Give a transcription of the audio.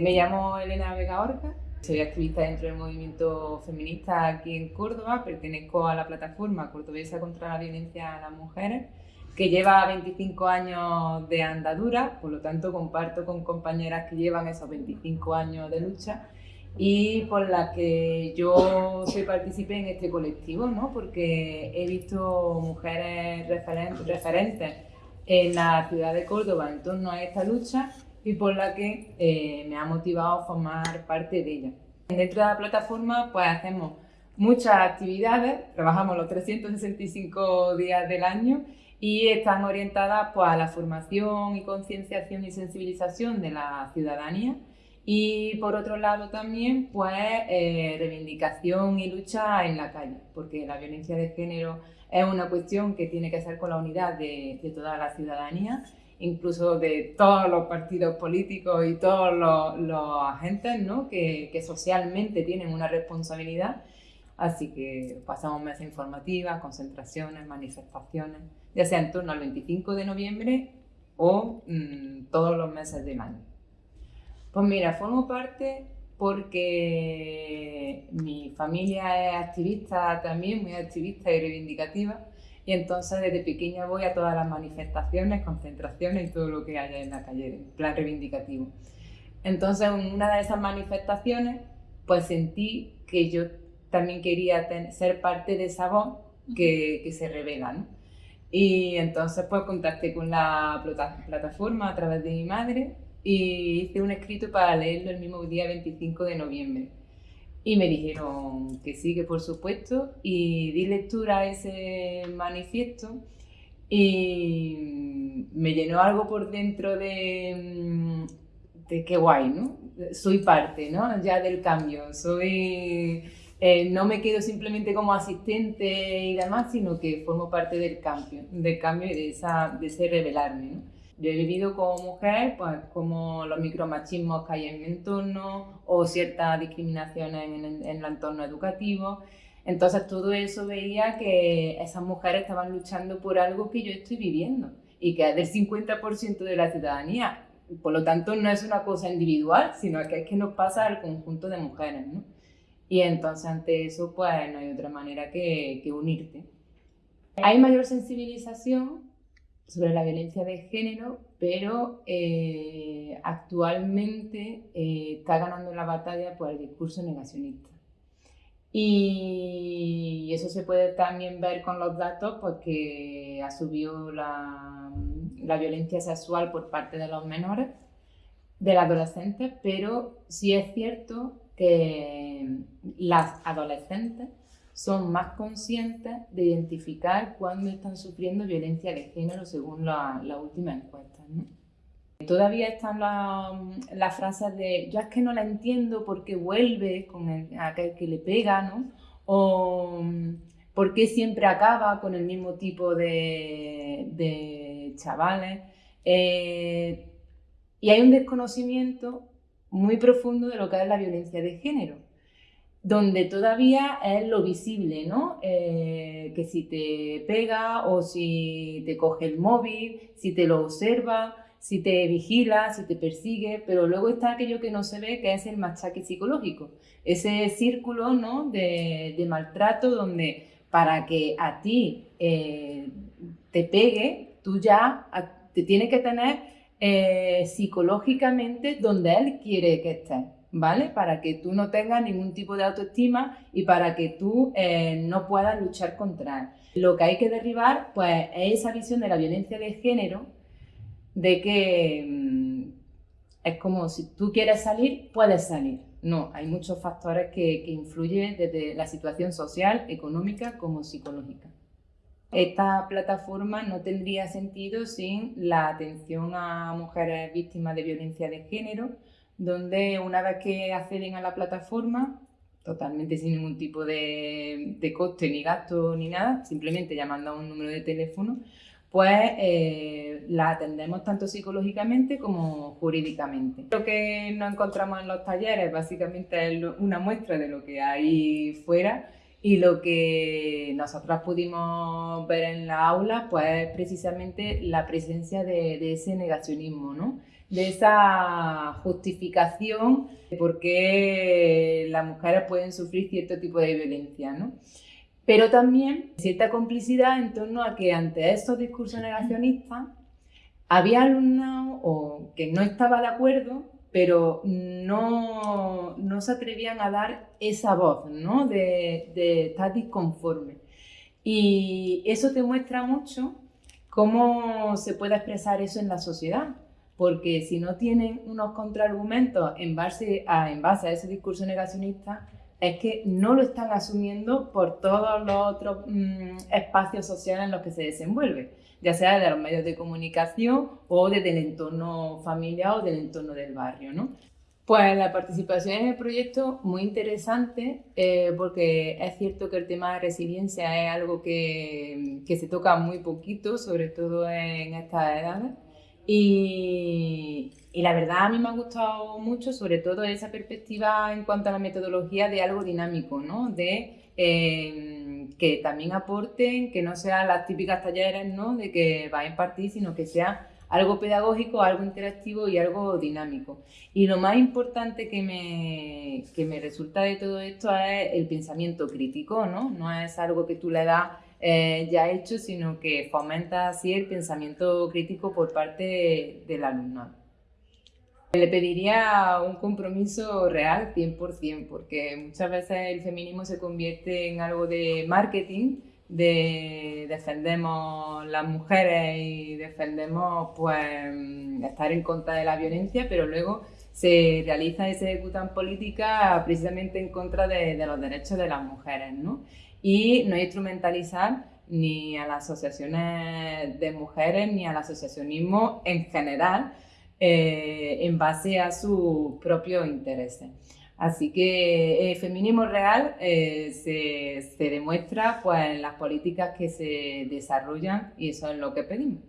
Me llamo Elena Vega Orca, soy activista dentro del movimiento feminista aquí en Córdoba, pertenezco a la plataforma cordobesa contra la violencia a las mujeres, que lleva 25 años de andadura, por lo tanto comparto con compañeras que llevan esos 25 años de lucha y por la que yo soy partícipe en este colectivo, ¿no? porque he visto mujeres referentes en la ciudad de Córdoba en torno a esta lucha y por la que eh, me ha motivado formar parte de ella. Dentro de la plataforma pues hacemos muchas actividades, trabajamos los 365 días del año y están orientadas pues, a la formación y concienciación y sensibilización de la ciudadanía y por otro lado también, pues, eh, reivindicación y lucha en la calle, porque la violencia de género es una cuestión que tiene que ser con la unidad de, toda la ciudadanía, incluso de todos los partidos políticos y todos los, agentes ¿no? que, socialmente tienen una responsabilidad. Así que pasamos meses informativas, concentraciones, manifestaciones, ya sea en torno al 25 de noviembre o mm, todos los meses del año. Pues mira, formo parte porque mi familia es activista también, muy activista y reivindicativa, y entonces desde pequeña voy a todas las manifestaciones, concentraciones y todo lo que haya en la calle, en plan reivindicativo. Entonces, en una de esas manifestaciones, pues sentí que yo también quería ser parte de esa voz que, que se revela, ¿no? Y entonces pues contacté con la plataforma a través de mi madre y hice un escrito para leerlo el mismo día 25 de noviembre. Y me dijeron que sí, que por supuesto, y di lectura a ese manifiesto y me llenó algo por dentro de, de qué guay, ¿no? Soy parte, ¿no? Ya del cambio, soy... Eh, no me quedo simplemente como asistente y demás, sino que formo parte del cambio, del cambio y de, esa, de ese revelarme. Yo he vivido como mujer, pues como los micromachismos que hay en mi entorno o ciertas discriminaciones en, el entorno educativo. Entonces todo eso veía que esas mujeres estaban luchando por algo que yo estoy viviendo y que es del 50% de la ciudadanía. Por lo tanto, no es una cosa individual, sino que es que nos pasa al conjunto de mujeres. ¿no? Y entonces ante eso, pues no hay otra manera que, que unirte. Hay mayor sensibilización sobre la violencia de género, pero eh, actualmente eh, está ganando la batalla por el discurso negacionista. Y eso se puede también ver con los datos porque ha subido la, la violencia sexual por parte de los menores, de los adolescentes, pero sí es cierto que las adolescentes son más conscientes de identificar cuándo están sufriendo violencia de género según la, última encuesta. Todavía están las frases de yo es que no la entiendo porque vuelve con aquel que le pega, ¿no? O por qué siempre acaba con el mismo tipo de, chavales. Eh, y hay un desconocimiento muy profundo de lo que es la violencia de género donde todavía es lo visible, ¿no? Eh, que si te pega o si te coge el móvil, si te lo observa, si te vigila, si te persigue, pero luego está aquello que no se ve, que es el machaque psicológico, ese círculo ¿no? de, maltrato donde para que a ti eh, te pegue, tú ya te tienes que tener eh, psicológicamente donde él quiere que estés. ¿Vale? Para que tú no tengas ningún tipo de autoestima y para que tú eh, no puedas luchar contra él. Lo que hay que derribar, pues, es esa visión de la violencia de género, de que mm, es como si tú quieres salir, puedes salir. No, hay muchos factores que, que influyen desde la situación social, económica como psicológica. Esta plataforma no tendría sentido sin la atención a mujeres víctimas de violencia de género, donde una vez que acceden a la plataforma, totalmente sin ningún tipo de, coste ni gasto ni nada, simplemente llamando a un número de teléfono, pues eh, la atendemos tanto psicológicamente como jurídicamente. Lo que nos encontramos en los talleres básicamente es una muestra de lo que hay fuera y lo que nosotras pudimos ver en la aula pues es precisamente la presencia de, de ese negacionismo, ¿no? De esa justificación de por qué las mujeres pueden sufrir cierto tipo de violencia, ¿no? Pero también cierta complicidad en torno a que ante estos discursos negacionistas había alumnos o que no estaba de acuerdo, pero no, no se atrevían a dar esa voz, ¿no? De, de estar disconforme. Y eso te muestra mucho cómo se puede expresar eso en la sociedad porque si no tienen unos contraargumentos en base a, en base a ese discurso negacionista, es que no lo están asumiendo por todos los otros mm, espacios sociales en los que se desenvuelve, ya sea de los medios de comunicación o desde el entorno familiar o del entorno del barrio. ¿no? Pues la participación en el proyecto muy interesante eh, porque es cierto que el tema de resiliencia es algo que, que se toca muy poquito, sobre todo en estas edades. Y, la verdad a mí me ha gustado mucho, sobre todo esa perspectiva en cuanto a la metodología de algo dinámico, ¿no? De eh, que también aporten, que no sean las típicas talleres, ¿no? De que va a impartir, sino que sea algo pedagógico, algo interactivo y algo dinámico. Y lo más importante que me, que me resulta de todo esto es el pensamiento crítico, ¿no? No es algo que tú le das eh, ya hecho, sino que fomenta así el pensamiento crítico por parte del alumnado. Le pediría un compromiso real 100%, porque muchas veces el feminismo se convierte en algo de marketing, de defendemos las mujeres y defendemos pues estar en contra de la violencia, pero luego se realiza y se ejecutan políticas precisamente en contra de, de los derechos de las mujeres, ¿no? y no instrumentalizar ni a las asociaciones de mujeres ni al asociacionismo en general eh, en base a sus propios intereses. Así que el feminismo real eh, se, se, demuestra pues, en las políticas que se desarrollan y eso es lo que pedimos.